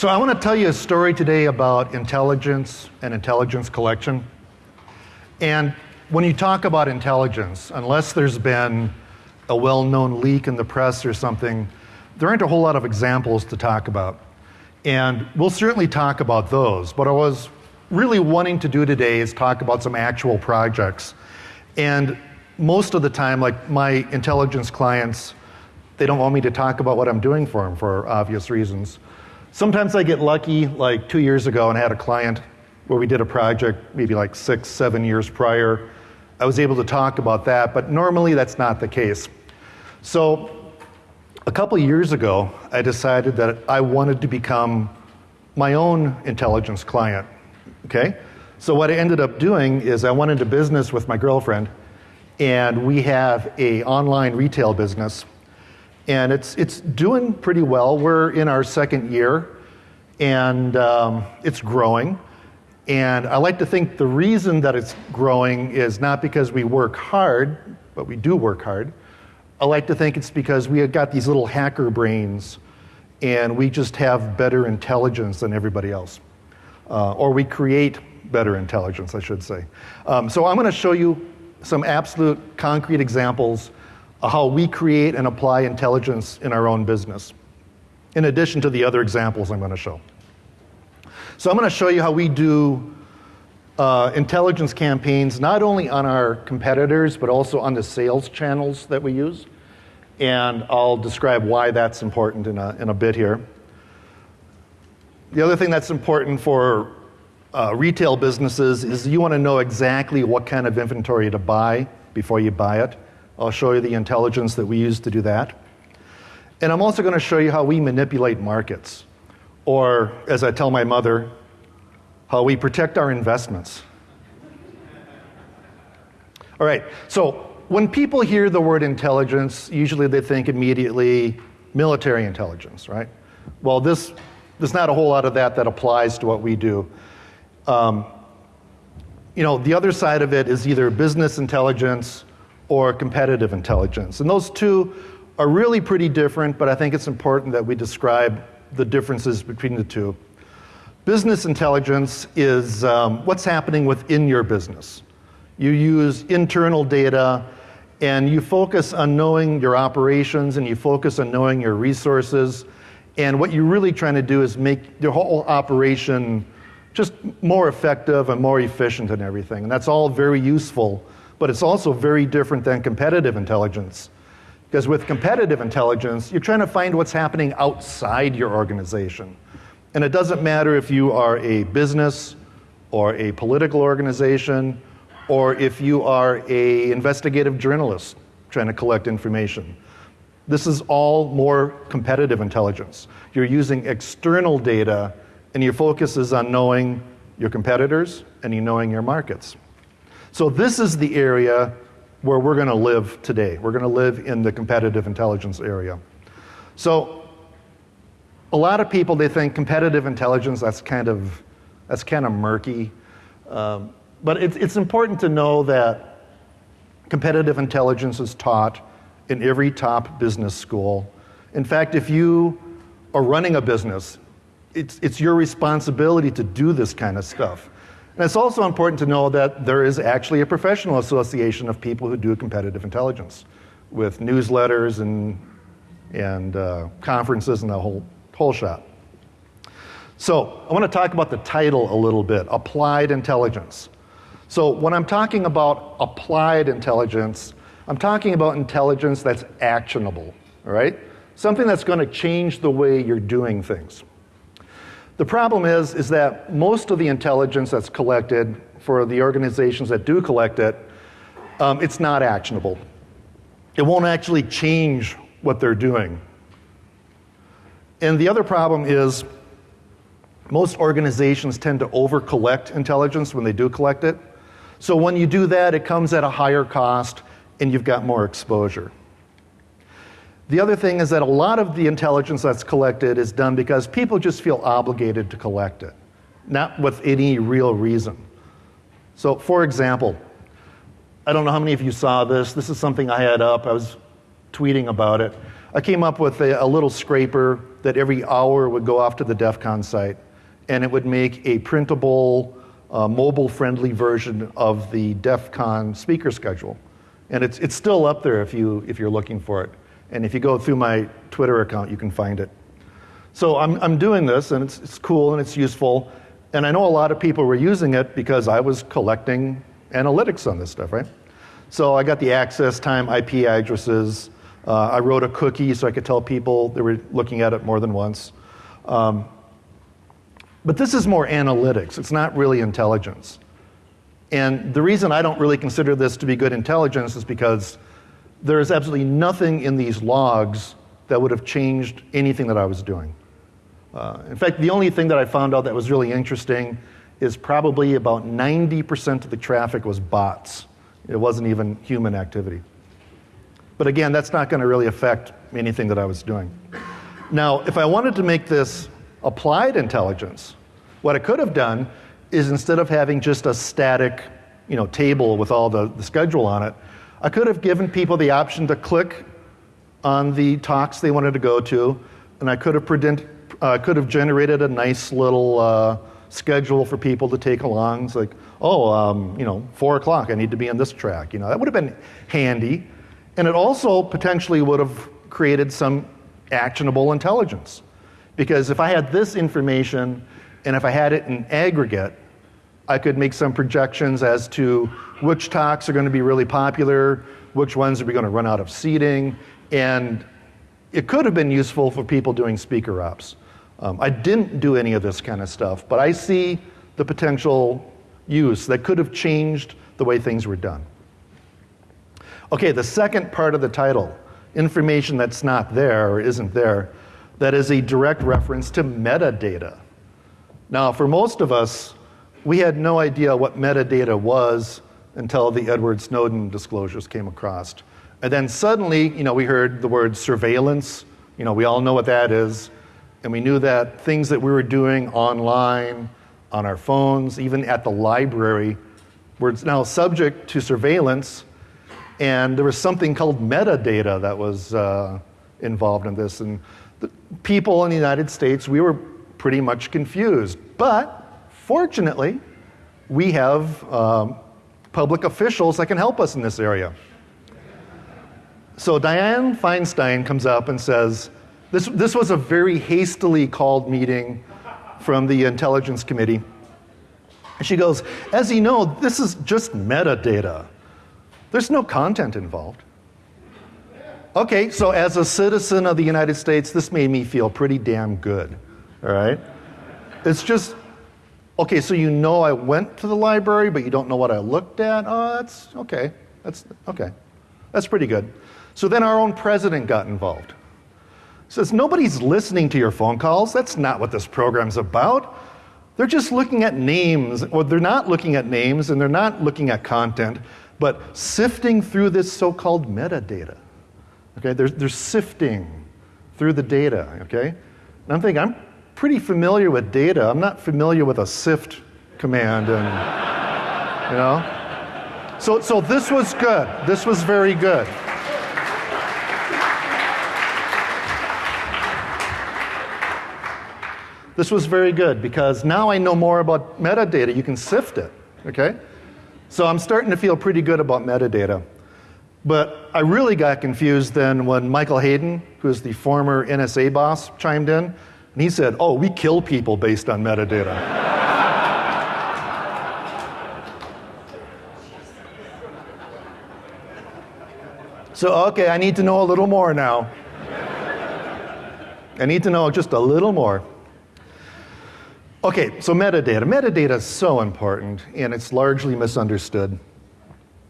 So, I want to tell you a story today about intelligence and intelligence collection. And when you talk about intelligence, unless there's been a well known leak in the press or something, there aren't a whole lot of examples to talk about. And we'll certainly talk about those. But I was really wanting to do today is talk about some actual projects. And most of the time, like my intelligence clients, they don't want me to talk about what I'm doing for them for obvious reasons. Sometimes I get lucky, like two years ago, and I had a client where we did a project maybe like six, seven years prior. I was able to talk about that, but normally that's not the case. So, a couple years ago, I decided that I wanted to become my own intelligence client. Okay? So, what I ended up doing is I went into business with my girlfriend, and we have a online retail business and it's, it's doing pretty well. We're in our second year, and um, it's growing. And I like to think the reason that it's growing is not because we work hard, but we do work hard. I like to think it's because we have got these little hacker brains and we just have better intelligence than everybody else. Uh, or we create better intelligence, I should say. Um, so I'm going to show you some absolute concrete examples how we create and apply intelligence in our own business, in addition to the other examples I'm going to show. So, I'm going to show you how we do uh, intelligence campaigns not only on our competitors, but also on the sales channels that we use. And I'll describe why that's important in a, in a bit here. The other thing that's important for uh, retail businesses is you want to know exactly what kind of inventory to buy before you buy it. I'll show you the intelligence that we use to do that. And I'm also going to show you how we manipulate markets, or as I tell my mother, how we protect our investments. All right, so when people hear the word intelligence, usually they think immediately military intelligence, right? Well, this, there's not a whole lot of that that applies to what we do. Um, you know, the other side of it is either business intelligence or competitive intelligence. And those two are really pretty different, but I think it's important that we describe the differences between the two. Business intelligence is um, what's happening within your business. You use internal data and you focus on knowing your operations and you focus on knowing your resources. And what you're really trying to do is make your whole operation just more effective and more efficient and everything. And that's all very useful but it's also very different than competitive intelligence. Because with competitive intelligence, you're trying to find what's happening outside your organization. And it doesn't matter if you are a business or a political organization or if you are a investigative journalist trying to collect information. This is all more competitive intelligence. You're using external data and your focus is on knowing your competitors and you knowing your markets. So, this is the area where we're going to live today. We're going to live in the competitive intelligence area. So, a lot of people they think competitive intelligence that's kind of that's kind of murky, um, but it's, it's important to know that competitive intelligence is taught in every top business school. In fact, if you are running a business, it's, it's your responsibility to do this kind of stuff. And it's also important to know that there is actually a professional association of people who do competitive intelligence with newsletters and, and uh, conferences and the whole, whole shot. So, I want to talk about the title a little bit Applied Intelligence. So, when I'm talking about applied intelligence, I'm talking about intelligence that's actionable, right? Something that's going to change the way you're doing things. The problem is, is that most of the intelligence that's collected for the organizations that do collect it, um, it's not actionable. It won't actually change what they're doing. And the other problem is most organizations tend to over collect intelligence when they do collect it. So when you do that, it comes at a higher cost and you've got more exposure. The other thing is that a lot of the intelligence that's collected is done because people just feel obligated to collect it, not with any real reason. So, for example, I don't know how many of you saw this. This is something I had up. I was tweeting about it. I came up with a, a little scraper that every hour would go off to the DEF CON site and it would make a printable, uh, mobile friendly version of the DEF CON speaker schedule. And it's, it's still up there if, you, if you're looking for it. And if you go through my Twitter account, you can find it. So I'm, I'm doing this, and it's, it's cool and it's useful. And I know a lot of people were using it because I was collecting analytics on this stuff, right? So I got the access time, IP addresses. Uh, I wrote a cookie so I could tell people they were looking at it more than once. Um, but this is more analytics, it's not really intelligence. And the reason I don't really consider this to be good intelligence is because there is absolutely nothing in these logs that would have changed anything that I was doing. Uh, in fact, the only thing that I found out that was really interesting is probably about 90% of the traffic was bots. It wasn't even human activity. But again, that's not going to really affect anything that I was doing. Now, if I wanted to make this applied intelligence, what I could have done is instead of having just a static you know, table with all the, the schedule on it, I could have given people the option to click on the talks they wanted to go to, and I could have, predict, uh, could have generated a nice little uh, schedule for people to take along. It's like, oh, um, you know, four o'clock, I need to be on this track. You know, that would have been handy. And it also potentially would have created some actionable intelligence. Because if I had this information and if I had it in aggregate, I could make some projections as to which talks are going to be really popular, which ones are we going to run out of seating, and it could have been useful for people doing speaker ops. Um, I didn't do any of this kind of stuff, but I see the potential use that could have changed the way things were done. Okay, the second part of the title, information that's not there or isn't there, that is a direct reference to metadata. Now, for most of us, we had no idea what metadata was until the Edward Snowden disclosures came across. And then suddenly, you know, we heard the word surveillance. You know, we all know what that is. And we knew that things that we were doing online, on our phones, even at the library, were now subject to surveillance. And there was something called metadata that was uh, involved in this. And the people in the United States, we were pretty much confused. But Fortunately, we have um, public officials that can help us in this area. So Dianne Feinstein comes up and says, this, this was a very hastily called meeting from the Intelligence Committee. And she goes, as you know, this is just metadata. There's no content involved. Okay, so as a citizen of the United States, this made me feel pretty damn good, all right? It's just Okay, so you know I went to the library, but you don't know what I looked at? Oh, that's okay. That's okay. That's pretty good. So then our own president got involved. Says, nobody's listening to your phone calls. That's not what this program's about. They're just looking at names, or they're not looking at names and they're not looking at content, but sifting through this so called metadata. Okay, they're, they're sifting through the data, okay? And I'm thinking, I'm pretty familiar with data. I'm not familiar with a sift command and you know. So so this was good. This was very good. This was very good because now I know more about metadata. You can sift it, okay? So I'm starting to feel pretty good about metadata. But I really got confused then when Michael Hayden, who's the former NSA boss, chimed in and he said, Oh, we kill people based on metadata. so, okay, I need to know a little more now. I need to know just a little more. Okay, so metadata. Metadata is so important and it's largely misunderstood.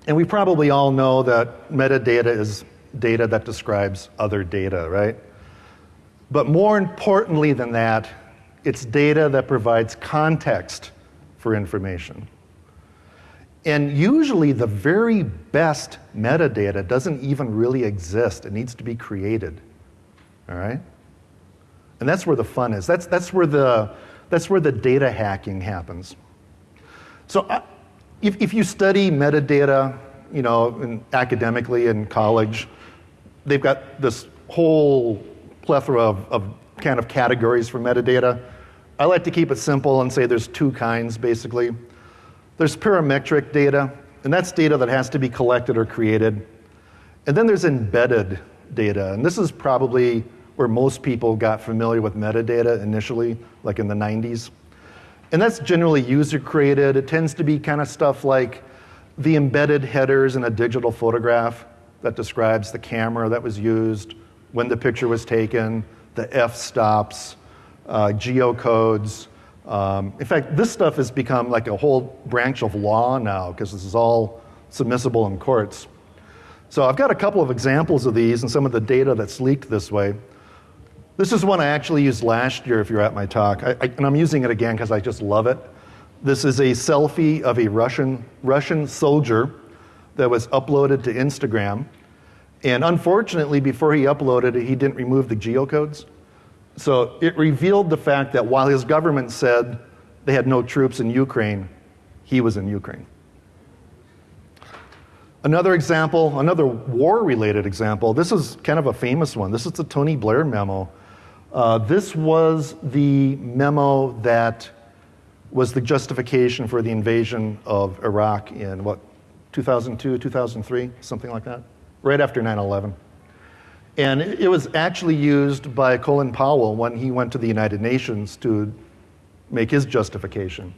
And we probably all know that metadata is data that describes other data, right? But more importantly than that, it's data that provides context for information. And usually, the very best metadata doesn't even really exist, it needs to be created. All right? And that's where the fun is. That's, that's, where, the, that's where the data hacking happens. So, uh, if, if you study metadata, you know, in, academically in college, they've got this whole plethora of, of kind of categories for metadata. I like to keep it simple and say there's two kinds basically. There's parametric data, and that's data that has to be collected or created. And then there's embedded data, and this is probably where most people got familiar with metadata initially, like in the 90s. And that's generally user created. It tends to be kind of stuff like the embedded headers in a digital photograph that describes the camera that was used, when the picture was taken, the f stops, uh, geocodes. Um, in fact, this stuff has become like a whole branch of law now because this is all submissible in courts. So I've got a couple of examples of these and some of the data that's leaked this way. This is one I actually used last year if you're at my talk, I, I, and I'm using it again because I just love it. This is a selfie of a Russian, Russian soldier that was uploaded to Instagram. And unfortunately, before he uploaded it, he didn't remove the geocodes. So it revealed the fact that while his government said they had no troops in Ukraine, he was in Ukraine. Another example, another war related example, this is kind of a famous one. This is the Tony Blair memo. Uh, this was the memo that was the justification for the invasion of Iraq in what, 2002, 2003, something like that, right after 9 11. And it was actually used by Colin Powell when he went to the United Nations to make his justification.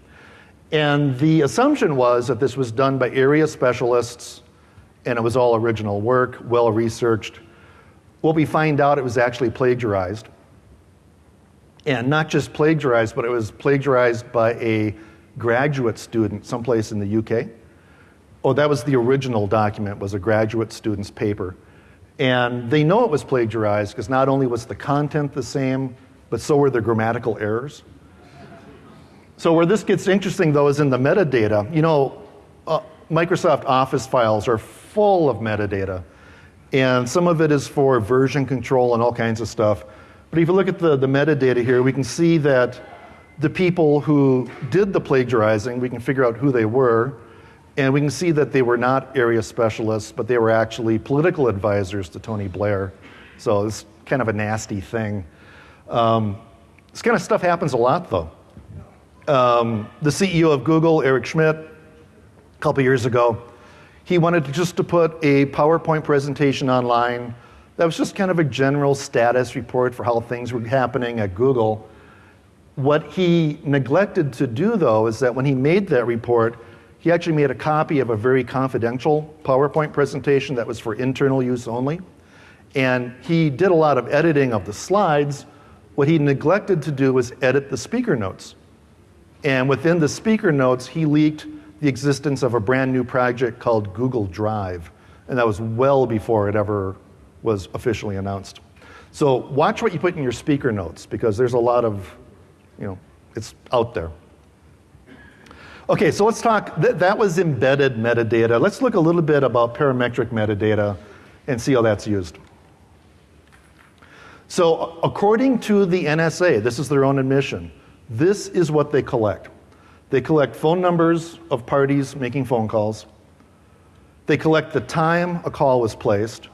And the assumption was that this was done by area specialists and it was all original work, well researched. What we find out, it was actually plagiarized. And not just plagiarized, but it was plagiarized by a graduate student someplace in the UK. Oh, that was the original document, was a graduate student's paper. And they know it was plagiarized because not only was the content the same, but so were the grammatical errors. So, where this gets interesting though is in the metadata. You know, uh, Microsoft Office files are full of metadata, and some of it is for version control and all kinds of stuff. But if you look at the, the metadata here, we can see that the people who did the plagiarizing, we can figure out who they were. And we can see that they were not area specialists, but they were actually political advisors to Tony Blair. So it's kind of a nasty thing. Um, this kind of stuff happens a lot, though. Um, the CEO of Google, Eric Schmidt, a couple years ago, he wanted to just to put a PowerPoint presentation online that was just kind of a general status report for how things were happening at Google. What he neglected to do, though, is that when he made that report, he actually made a copy of a very confidential PowerPoint presentation that was for internal use only. And he did a lot of editing of the slides. What he neglected to do was edit the speaker notes. And within the speaker notes, he leaked the existence of a brand new project called Google Drive. And that was well before it ever was officially announced. So watch what you put in your speaker notes because there's a lot of, you know, it's out there. Okay, so let's talk. Th- that was embedded metadata. Let's look a little bit about parametric metadata and see how that's used. So, according to the NSA, this is their own admission, this is what they collect. They collect phone numbers of parties making phone calls. They collect the time a call was placed.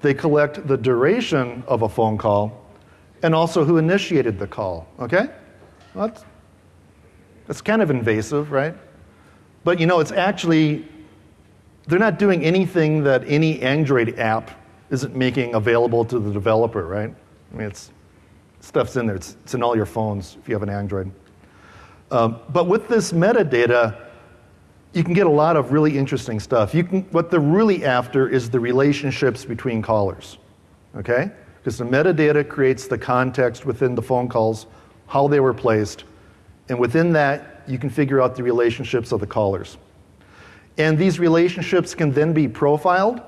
They collect the duration of a phone call and also who initiated the call. Okay? Well, that's it's kind of invasive, right? But you know, it's actually, they're not doing anything that any Android app isn't making available to the developer, right? I mean, it's, stuff's in there, it's, it's in all your phones if you have an Android. Um, but with this metadata, you can get a lot of really interesting stuff. You can, what they're really after is the relationships between callers, okay? Because the metadata creates the context within the phone calls, how they were placed, and within that, you can figure out the relationships of the callers. And these relationships can then be profiled.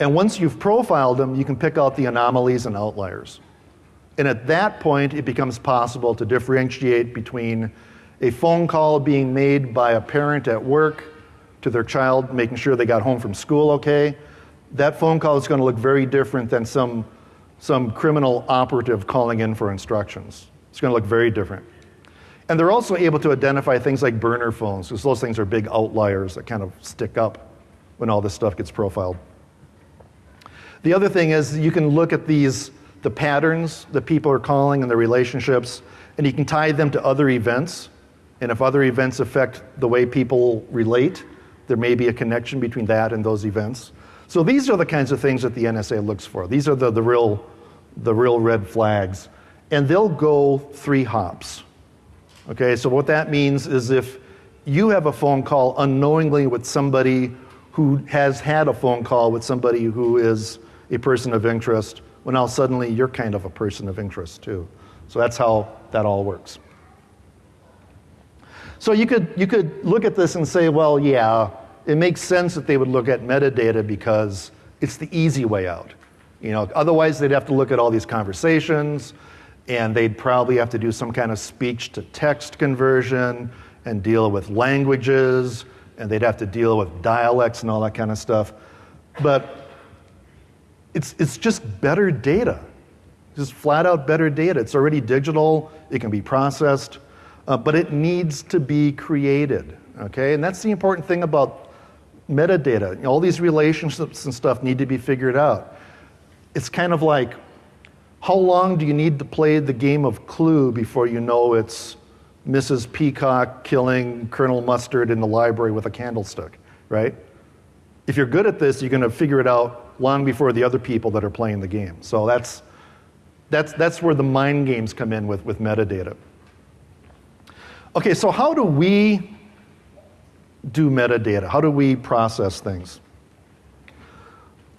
And once you've profiled them, you can pick out the anomalies and outliers. And at that point, it becomes possible to differentiate between a phone call being made by a parent at work to their child, making sure they got home from school okay. That phone call is going to look very different than some, some criminal operative calling in for instructions. It's going to look very different. And they're also able to identify things like burner phones, because those things are big outliers that kind of stick up when all this stuff gets profiled. The other thing is you can look at these the patterns that people are calling and the relationships, and you can tie them to other events. And if other events affect the way people relate, there may be a connection between that and those events. So these are the kinds of things that the NSA looks for. These are the, the, real, the real red flags. And they'll go three hops. Okay, so what that means is if you have a phone call unknowingly with somebody who has had a phone call with somebody who is a person of interest, well, now suddenly you're kind of a person of interest too. So that's how that all works. So you could, you could look at this and say, well, yeah, it makes sense that they would look at metadata because it's the easy way out. You know, otherwise they'd have to look at all these conversations and they'd probably have to do some kind of speech to text conversion and deal with languages and they'd have to deal with dialects and all that kind of stuff. But it's, it's just better data. Just flat out better data. It's already digital, it can be processed, uh, but it needs to be created. Okay? And that's the important thing about metadata. All these relationships and stuff need to be figured out. It's kind of like how long do you need to play the game of Clue before you know it's Mrs. Peacock killing Colonel Mustard in the library with a candlestick, right? If you're good at this, you're going to figure it out long before the other people that are playing the game. So that's, that's, that's where the mind games come in with, with metadata. Okay, so how do we do metadata? How do we process things?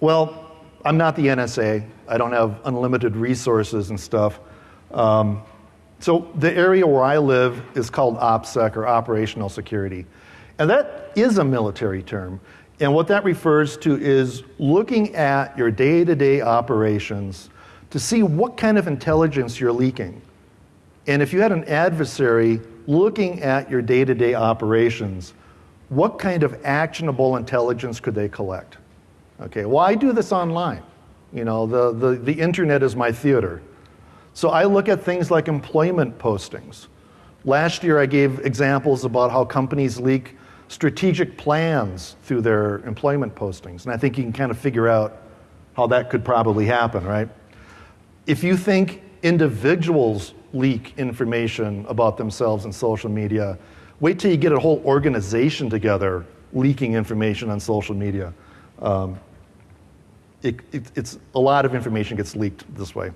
Well, I'm not the NSA. I don't have unlimited resources and stuff. Um, so the area where I live is called OPSEC or operational security. And that is a military term. And what that refers to is looking at your day to day operations to see what kind of intelligence you're leaking. And if you had an adversary looking at your day to day operations, what kind of actionable intelligence could they collect? Okay, well, I do this online. You know, the, the, the internet is my theater. So I look at things like employment postings. Last year, I gave examples about how companies leak strategic plans through their employment postings. And I think you can kind of figure out how that could probably happen, right? If you think individuals leak information about themselves in social media, wait till you get a whole organization together leaking information on social media. Um, it, it, it's a lot of information gets leaked this way.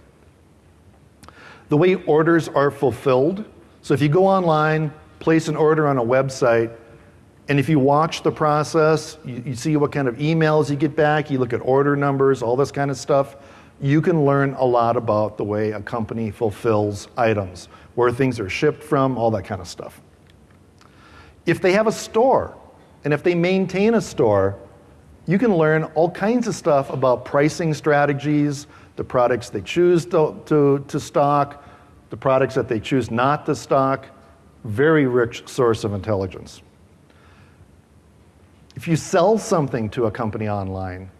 The way orders are fulfilled. So if you go online, place an order on a website, and if you watch the process, you, you see what kind of emails you get back, you look at order numbers, all this kind of stuff, you can learn a lot about the way a company fulfills items, where things are shipped from, all that kind of stuff. If they have a store, and if they maintain a store, you can learn all kinds of stuff about pricing strategies, the products they choose to, to, to stock, the products that they choose not to stock. Very rich source of intelligence. If you sell something to a company online,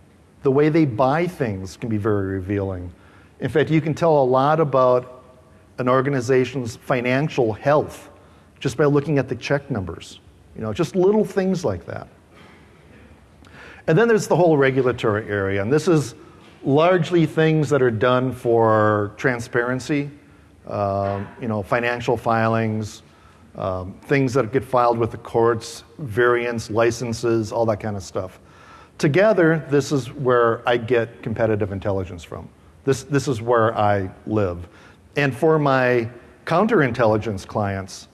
the way they buy things can be very revealing. In fact, you can tell a lot about an organization's financial health just by looking at the check numbers. You know, just little things like that. And then there's the whole regulatory area, and this is largely things that are done for transparency, uh, you know, financial filings, um, things that get filed with the courts, variants, licenses, all that kind of stuff. Together, this is where I get competitive intelligence from. This, this is where I live. And for my counterintelligence clients,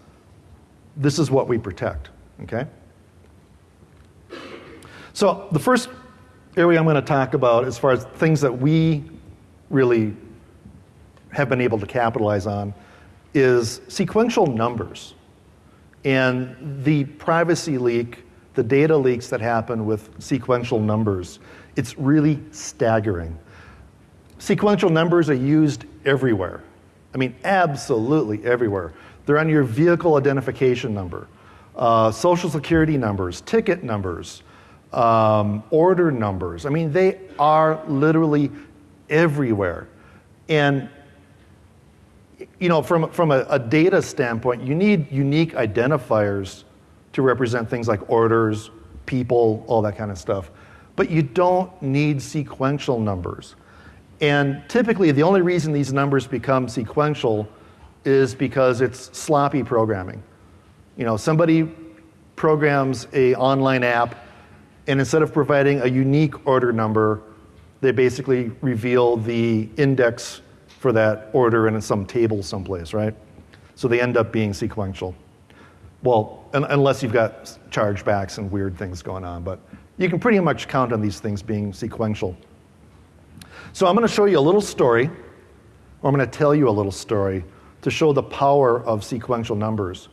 this is what we protect, okay? So the first area I'm going to talk about as far as things that we really have been able to capitalize on is sequential numbers and the privacy leak, the data leaks that happen with sequential numbers. It's really staggering. Sequential numbers are used everywhere. I mean, absolutely everywhere. They're on your vehicle identification number, uh, social security numbers, ticket numbers, um, order numbers. I mean, they are literally everywhere. And, you know, from, from a, a data standpoint, you need unique identifiers to represent things like orders, people, all that kind of stuff. But you don't need sequential numbers. And typically, the only reason these numbers become sequential is because it's sloppy programming. You know, somebody programs a online app, and instead of providing a unique order number, they basically reveal the index for that order in some table someplace, right? So they end up being sequential. Well, un- unless you've got chargebacks and weird things going on, but you can pretty much count on these things being sequential. So I'm going to show you a little story, or I'm going to tell you a little story to show the power of sequential numbers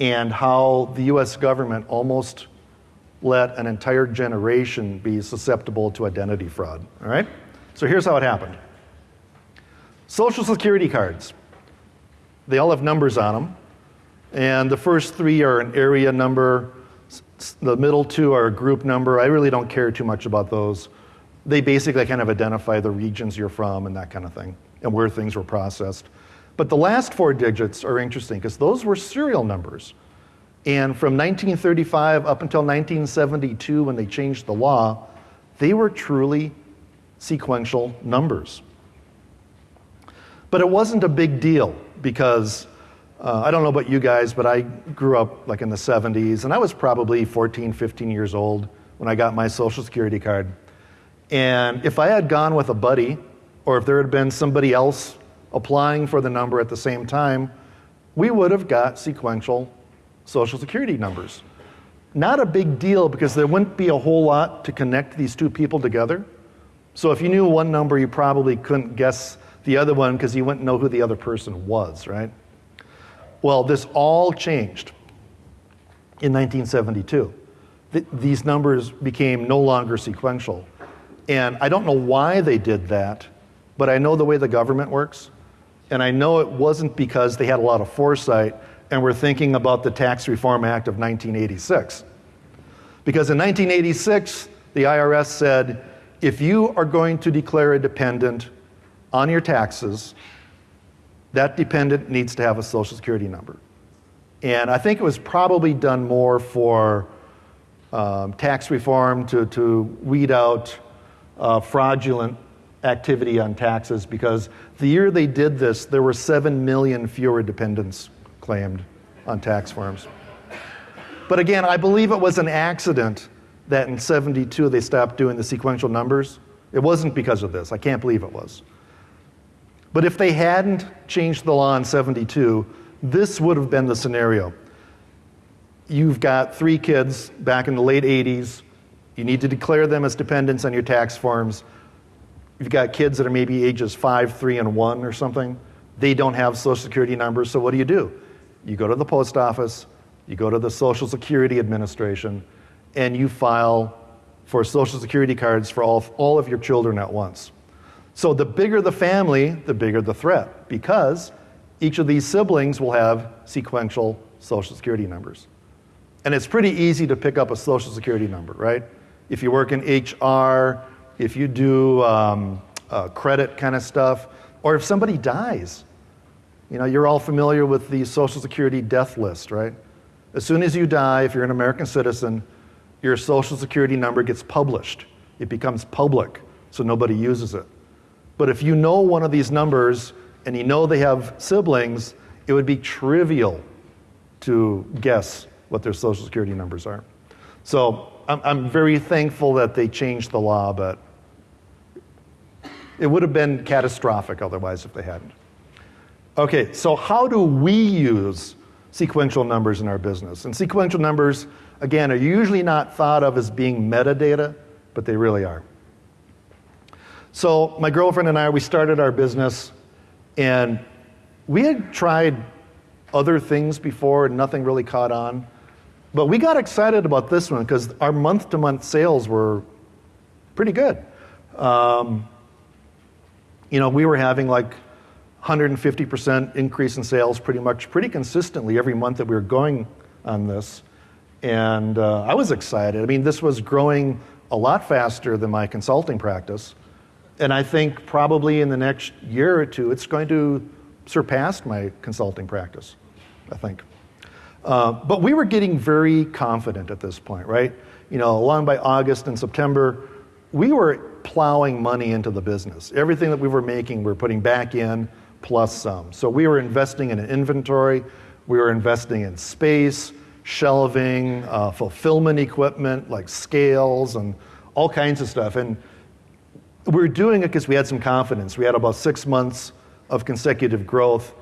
and how the US government almost let an entire generation be susceptible to identity fraud. All right? So here's how it happened Social Security cards, they all have numbers on them. And the first three are an area number, the middle two are a group number. I really don't care too much about those. They basically kind of identify the regions you're from and that kind of thing, and where things were processed. But the last four digits are interesting because those were serial numbers. And from 1935 up until 1972, when they changed the law, they were truly sequential numbers. But it wasn't a big deal because uh, I don't know about you guys, but I grew up like in the 70s, and I was probably 14, 15 years old when I got my Social Security card. And if I had gone with a buddy, or if there had been somebody else applying for the number at the same time, we would have got sequential Social Security numbers. Not a big deal because there wouldn't be a whole lot to connect these two people together. So if you knew one number, you probably couldn't guess the other one because you wouldn't know who the other person was, right? Well, this all changed in 1972. Th- these numbers became no longer sequential. And I don't know why they did that, but I know the way the government works. And I know it wasn't because they had a lot of foresight and we're thinking about the Tax Reform Act of 1986. Because in 1986, the IRS said if you are going to declare a dependent on your taxes, that dependent needs to have a social security number. And I think it was probably done more for um, tax reform to, to weed out uh, fraudulent activity on taxes because the year they did this, there were 7 million fewer dependents claimed on tax forms. But again, I believe it was an accident that in 72 they stopped doing the sequential numbers. It wasn't because of this. I can't believe it was. But if they hadn't changed the law in 72, this would have been the scenario. You've got three kids back in the late 80s. You need to declare them as dependents on your tax forms. You've got kids that are maybe ages 5, 3, and 1 or something. They don't have social security numbers, so what do you do? You go to the post office, you go to the Social Security Administration, and you file for social security cards for all, all of your children at once. So the bigger the family, the bigger the threat, because each of these siblings will have sequential social security numbers. And it's pretty easy to pick up a social security number, right? If you work in HR, if you do um, uh, credit kind of stuff, or if somebody dies. You know, you're all familiar with the Social Security death list, right? As soon as you die, if you're an American citizen, your Social Security number gets published. It becomes public, so nobody uses it. But if you know one of these numbers and you know they have siblings, it would be trivial to guess what their social security numbers are. So I'm, I'm very thankful that they changed the law, but it would have been catastrophic otherwise if they hadn't. Okay, so how do we use sequential numbers in our business? And sequential numbers, again, are usually not thought of as being metadata, but they really are. So my girlfriend and I, we started our business, and we had tried other things before, and nothing really caught on. But we got excited about this one because our month-to-month sales were pretty good. Um, you know, we were having like 150% increase in sales pretty much, pretty consistently every month that we were going on this. And uh, I was excited. I mean, this was growing a lot faster than my consulting practice. And I think probably in the next year or two, it's going to surpass my consulting practice, I think. Uh, but we were getting very confident at this point, right? You know, along by August and September, we were plowing money into the business. Everything that we were making, we were putting back in plus some. So we were investing in an inventory, we were investing in space, shelving, uh, fulfillment equipment like scales and all kinds of stuff. And we were doing it because we had some confidence. We had about six months of consecutive growth.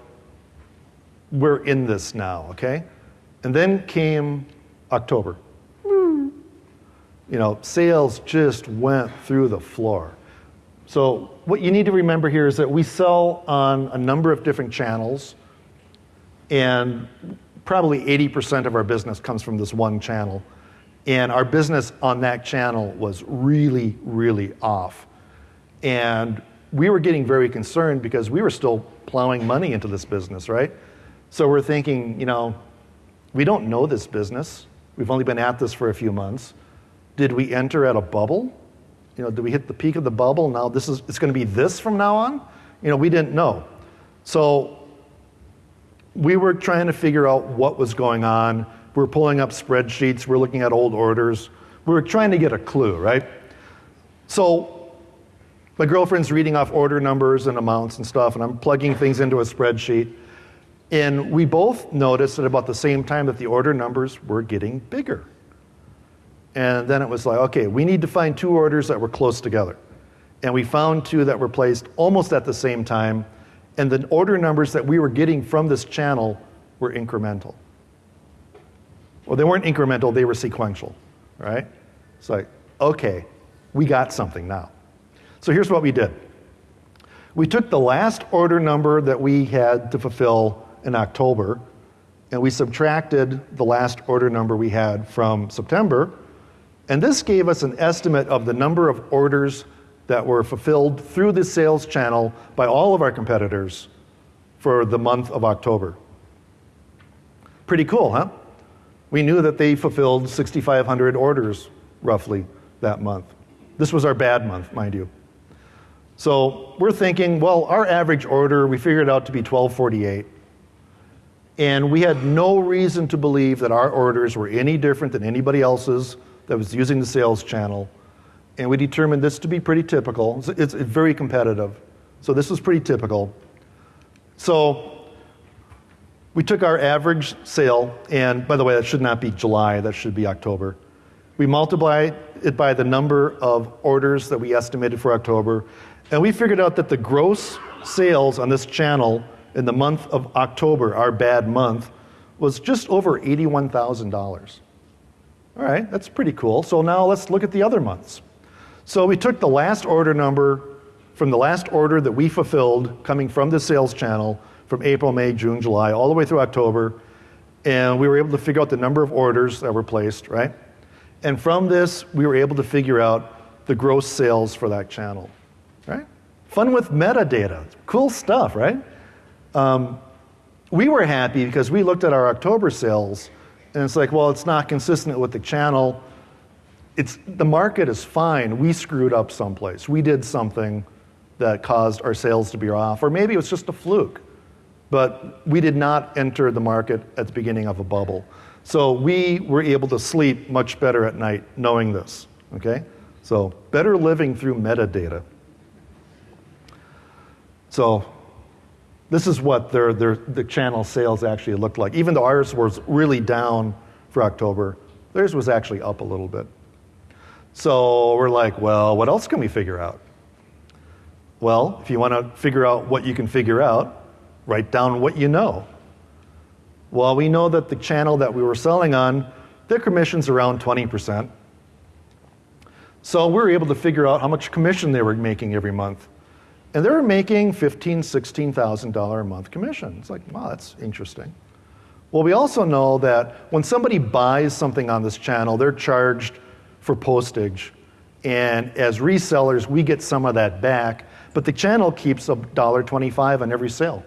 We're in this now, okay? And then came October. You know, sales just went through the floor. So, what you need to remember here is that we sell on a number of different channels, and probably 80% of our business comes from this one channel. And our business on that channel was really, really off. And we were getting very concerned because we were still plowing money into this business, right? So we're thinking, you know, we don't know this business. We've only been at this for a few months. Did we enter at a bubble? You know, did we hit the peak of the bubble? Now this is it's going to be this from now on? You know, we didn't know. So we were trying to figure out what was going on. We are pulling up spreadsheets, we we're looking at old orders. We were trying to get a clue, right? So my girlfriend's reading off order numbers and amounts and stuff, and I'm plugging things into a spreadsheet. And we both noticed at about the same time that the order numbers were getting bigger. And then it was like, okay, we need to find two orders that were close together. And we found two that were placed almost at the same time. And the order numbers that we were getting from this channel were incremental. Well, they weren't incremental, they were sequential, right? It's like, okay, we got something now. So here's what we did we took the last order number that we had to fulfill in October, and we subtracted the last order number we had from September, and this gave us an estimate of the number of orders that were fulfilled through the sales channel by all of our competitors for the month of October. Pretty cool, huh? We knew that they fulfilled 6,500 orders roughly that month. This was our bad month, mind you. So we're thinking, well, our average order, we figured out to be 1248. And we had no reason to believe that our orders were any different than anybody else's that was using the sales channel. And we determined this to be pretty typical. It's, it's very competitive. So this was pretty typical. So we took our average sale, and by the way, that should not be July, that should be October. We multiplied it by the number of orders that we estimated for October, and we figured out that the gross sales on this channel in the month of October, our bad month, was just over $81,000. All right, that's pretty cool. So now let's look at the other months. So we took the last order number from the last order that we fulfilled coming from the sales channel from April, May, June, July, all the way through October, and we were able to figure out the number of orders that were placed, right? And from this, we were able to figure out the gross sales for that channel, right? Fun with metadata. Cool stuff, right? Um, we were happy because we looked at our October sales and it's like, well, it's not consistent with the channel. It's, the market is fine. We screwed up someplace. We did something that caused our sales to be off, or maybe it was just a fluke. But we did not enter the market at the beginning of a bubble. So we were able to sleep much better at night knowing this. Okay? So better living through metadata. So this is what their, their, the channel sales actually looked like. Even though ours was really down for October, theirs was actually up a little bit. So we're like, well, what else can we figure out? Well, if you want to figure out what you can figure out, write down what you know. Well, we know that the channel that we were selling on, their commission's around 20%. So we were able to figure out how much commission they were making every month. And they were making $15,000, $16,000 a month commission. It's like, wow, that's interesting. Well, we also know that when somebody buys something on this channel, they're charged for postage. And as resellers, we get some of that back, but the channel keeps $1.25 on every sale.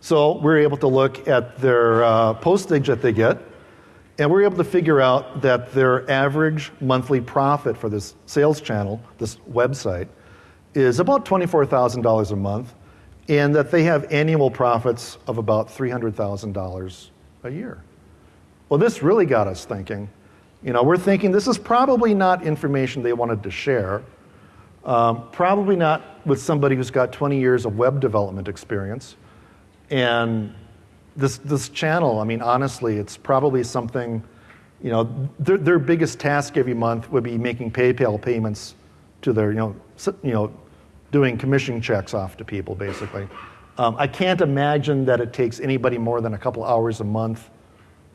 So we're able to look at their uh, postage that they get, and we're able to figure out that their average monthly profit for this sales channel, this website, is about $24,000 a month, and that they have annual profits of about $300,000 a year. Well, this really got us thinking. You know, we're thinking this is probably not information they wanted to share. Um, probably not with somebody who's got 20 years of web development experience. And this, this channel, I mean, honestly, it's probably something, you know, their, their biggest task every month would be making PayPal payments to their, you know, you know doing commission checks off to people, basically. Um, I can't imagine that it takes anybody more than a couple hours a month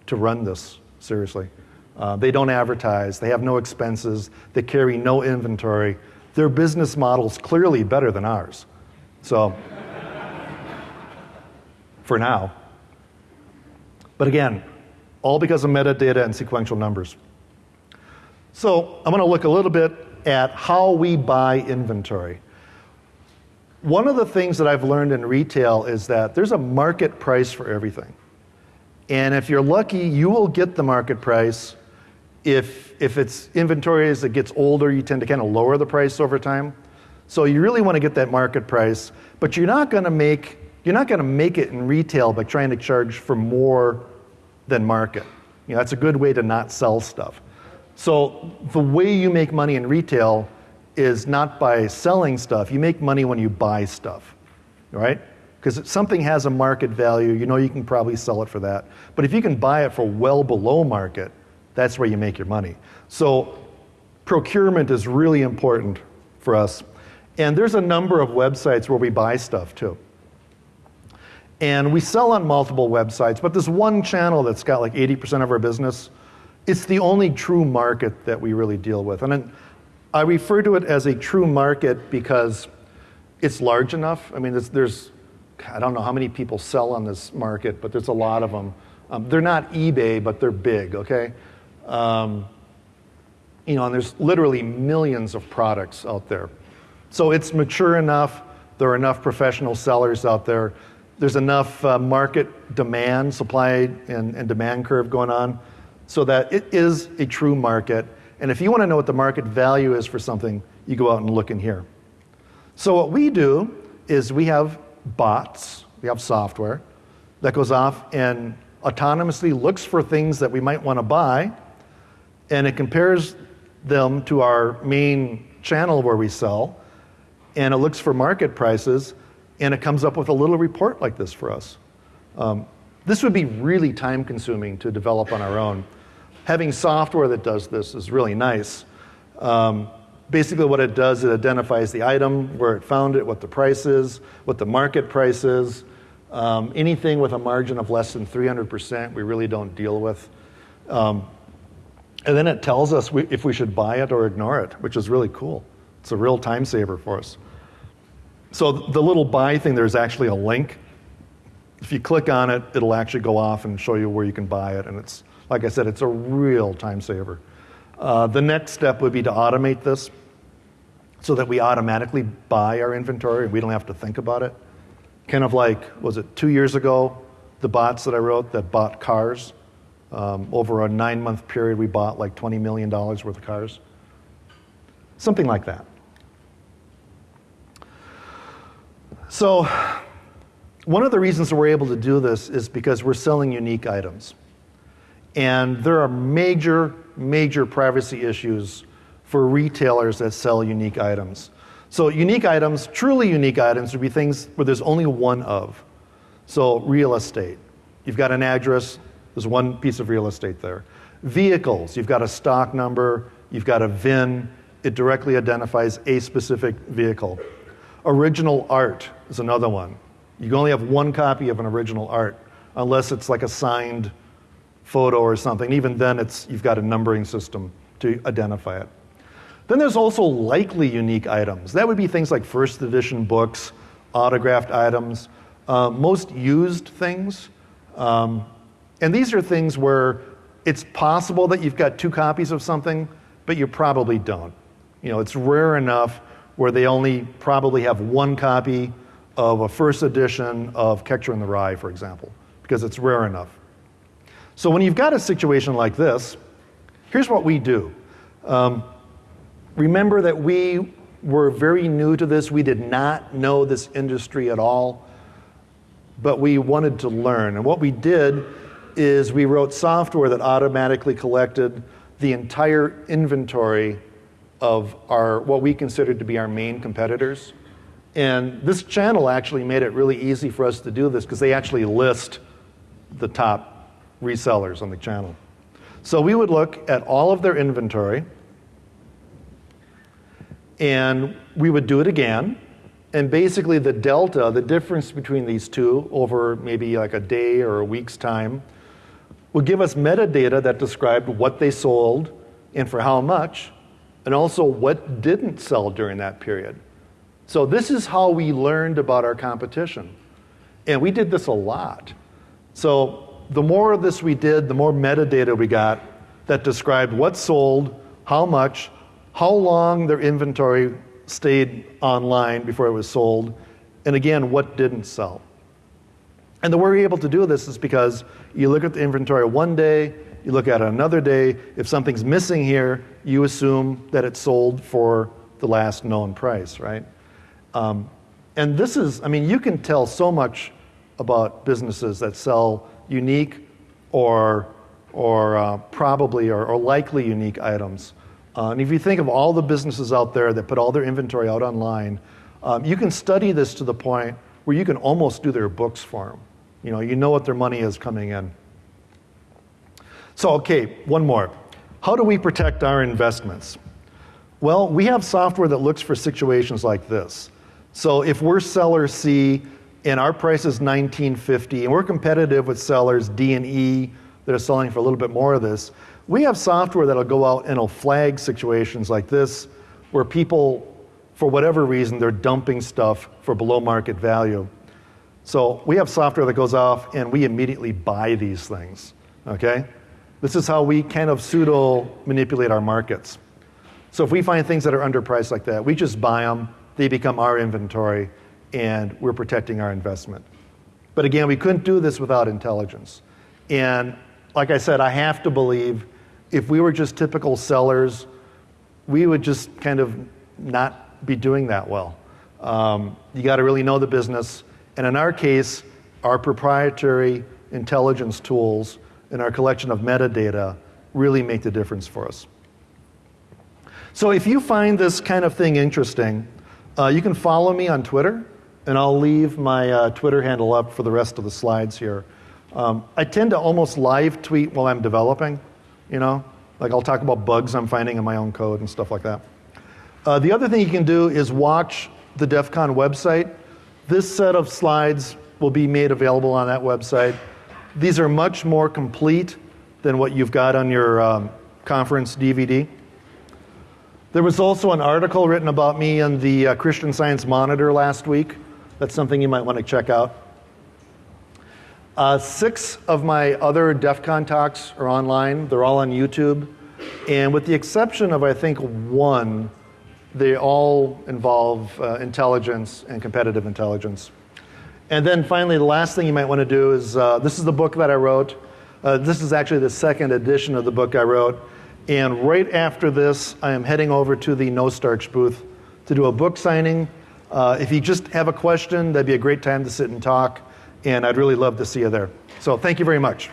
to run this, seriously. Uh, they don't advertise, they have no expenses, they carry no inventory. Their business model's clearly better than ours. So, for now. But again, all because of metadata and sequential numbers. So, I'm going to look a little bit at how we buy inventory. One of the things that I've learned in retail is that there's a market price for everything. And if you're lucky, you will get the market price if, if it's inventory as it gets older, you tend to kind of lower the price over time. So you really want to get that market price, but you're not going to make you're not going to make it in retail by trying to charge for more than market. You know, that's a good way to not sell stuff. So the way you make money in retail is not by selling stuff. You make money when you buy stuff, right? Because something has a market value, you know you can probably sell it for that. But if you can buy it for well below market, that's where you make your money. So procurement is really important for us. And there's a number of websites where we buy stuff too. And we sell on multiple websites, but this one channel that's got like 80% of our business, it's the only true market that we really deal with. And I refer to it as a true market because it's large enough. I mean, there's, there's I don't know how many people sell on this market, but there's a lot of them. Um, they're not eBay, but they're big, okay? Um, you know, and there's literally millions of products out there. So it's mature enough. There are enough professional sellers out there. There's enough uh, market demand, supply and, and demand curve going on, so that it is a true market. And if you want to know what the market value is for something, you go out and look in here. So what we do is we have bots, we have software that goes off and autonomously looks for things that we might want to buy and it compares them to our main channel where we sell, and it looks for market prices, and it comes up with a little report like this for us. Um, this would be really time consuming to develop on our own. Having software that does this is really nice. Um, basically, what it does, it identifies the item, where it found it, what the price is, what the market price is. Um, anything with a margin of less than 300%, we really don't deal with. Um, and then it tells us we, if we should buy it or ignore it, which is really cool. It's a real time saver for us. So the little buy thing, there's actually a link. If you click on it, it'll actually go off and show you where you can buy it. And it's, like I said, it's a real time saver. Uh, the next step would be to automate this so that we automatically buy our inventory and we don't have to think about it. Kind of like, was it two years ago, the bots that I wrote that bought cars? Um, over a nine month period, we bought like $20 million worth of cars. Something like that. So, one of the reasons we're able to do this is because we're selling unique items. And there are major, major privacy issues for retailers that sell unique items. So, unique items, truly unique items, would be things where there's only one of. So, real estate. You've got an address, there's one piece of real estate there. Vehicles, you've got a stock number, you've got a VIN, it directly identifies a specific vehicle. Original art is another one. You only have one copy of an original art unless it's like a signed photo or something. Even then, it's, you've got a numbering system to identify it. Then there's also likely unique items. That would be things like first edition books, autographed items, uh, most used things. Um, and these are things where it's possible that you've got two copies of something, but you probably don't. You know, it's rare enough where they only probably have one copy of a first edition of Catcher in the Rye, for example, because it's rare enough. So when you've got a situation like this, here's what we do. Um, remember that we were very new to this. We did not know this industry at all, but we wanted to learn. And what we did is we wrote software that automatically collected the entire inventory of our what we considered to be our main competitors. And this channel actually made it really easy for us to do this because they actually list the top resellers on the channel. So we would look at all of their inventory and we would do it again. And basically, the delta, the difference between these two over maybe like a day or a week's time, would give us metadata that described what they sold and for how much, and also what didn't sell during that period. So, this is how we learned about our competition. And we did this a lot. So, the more of this we did, the more metadata we got that described what sold, how much, how long their inventory stayed online before it was sold, and again, what didn't sell. And the way we're able to do this is because you look at the inventory one day, you look at it another day. If something's missing here, you assume that it sold for the last known price, right? Um, and this is, I mean, you can tell so much about businesses that sell unique or, or uh, probably or, or likely unique items. Uh, and if you think of all the businesses out there that put all their inventory out online, um, you can study this to the point where you can almost do their books for them. You know, you know what their money is coming in. So, okay, one more. How do we protect our investments? Well, we have software that looks for situations like this. So, if we're seller C and our price is 1950 and we're competitive with sellers D and E that are selling for a little bit more of this, we have software that'll go out and it'll flag situations like this where people, for whatever reason, they're dumping stuff for below market value. So we have software that goes off and we immediately buy these things, okay? This is how we kind of pseudo manipulate our markets. So if we find things that are underpriced like that, we just buy them, they become our inventory, and we're protecting our investment. But again, we couldn't do this without intelligence. And like I said, I have to believe if we were just typical sellers, we would just kind of not be doing that well. Um, you got to really know the business. And in our case, our proprietary intelligence tools and our collection of metadata really make the difference for us. So if you find this kind of thing interesting, uh, you can follow me on Twitter, and I'll leave my uh, Twitter handle up for the rest of the slides here. Um, I tend to almost live tweet while I'm developing you know? Like I'll talk about bugs I'm finding in my own code and stuff like that. Uh, the other thing you can do is watch the DEF CON website. This set of slides will be made available on that website. These are much more complete than what you've got on your um, conference DVD. There was also an article written about me in the uh, Christian Science Monitor last week. That's something you might want to check out. Uh, six of my other DEF CON talks are online. They're all on YouTube. And with the exception of, I think, one, they all involve uh, intelligence and competitive intelligence. And then finally, the last thing you might want to do is uh, this is the book that I wrote. Uh, this is actually the second edition of the book I wrote. And right after this, I am heading over to the No Starch booth to do a book signing. Uh, if you just have a question, that'd be a great time to sit and talk and I'd really love to see you there. So thank you very much.